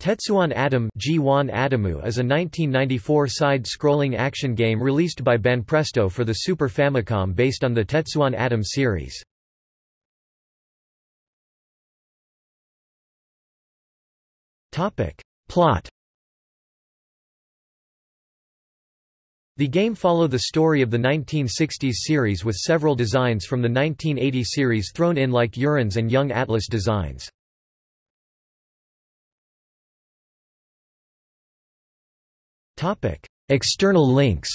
Tetsuwan Atom G1 Atomu is a 1994 side-scrolling action game released by Banpresto for the Super Famicom based on the Tetsuwan Atom series. Plot The game follow the story of the 1960s series with several designs from the 1980 series thrown in like Urians and Young Atlas designs. External links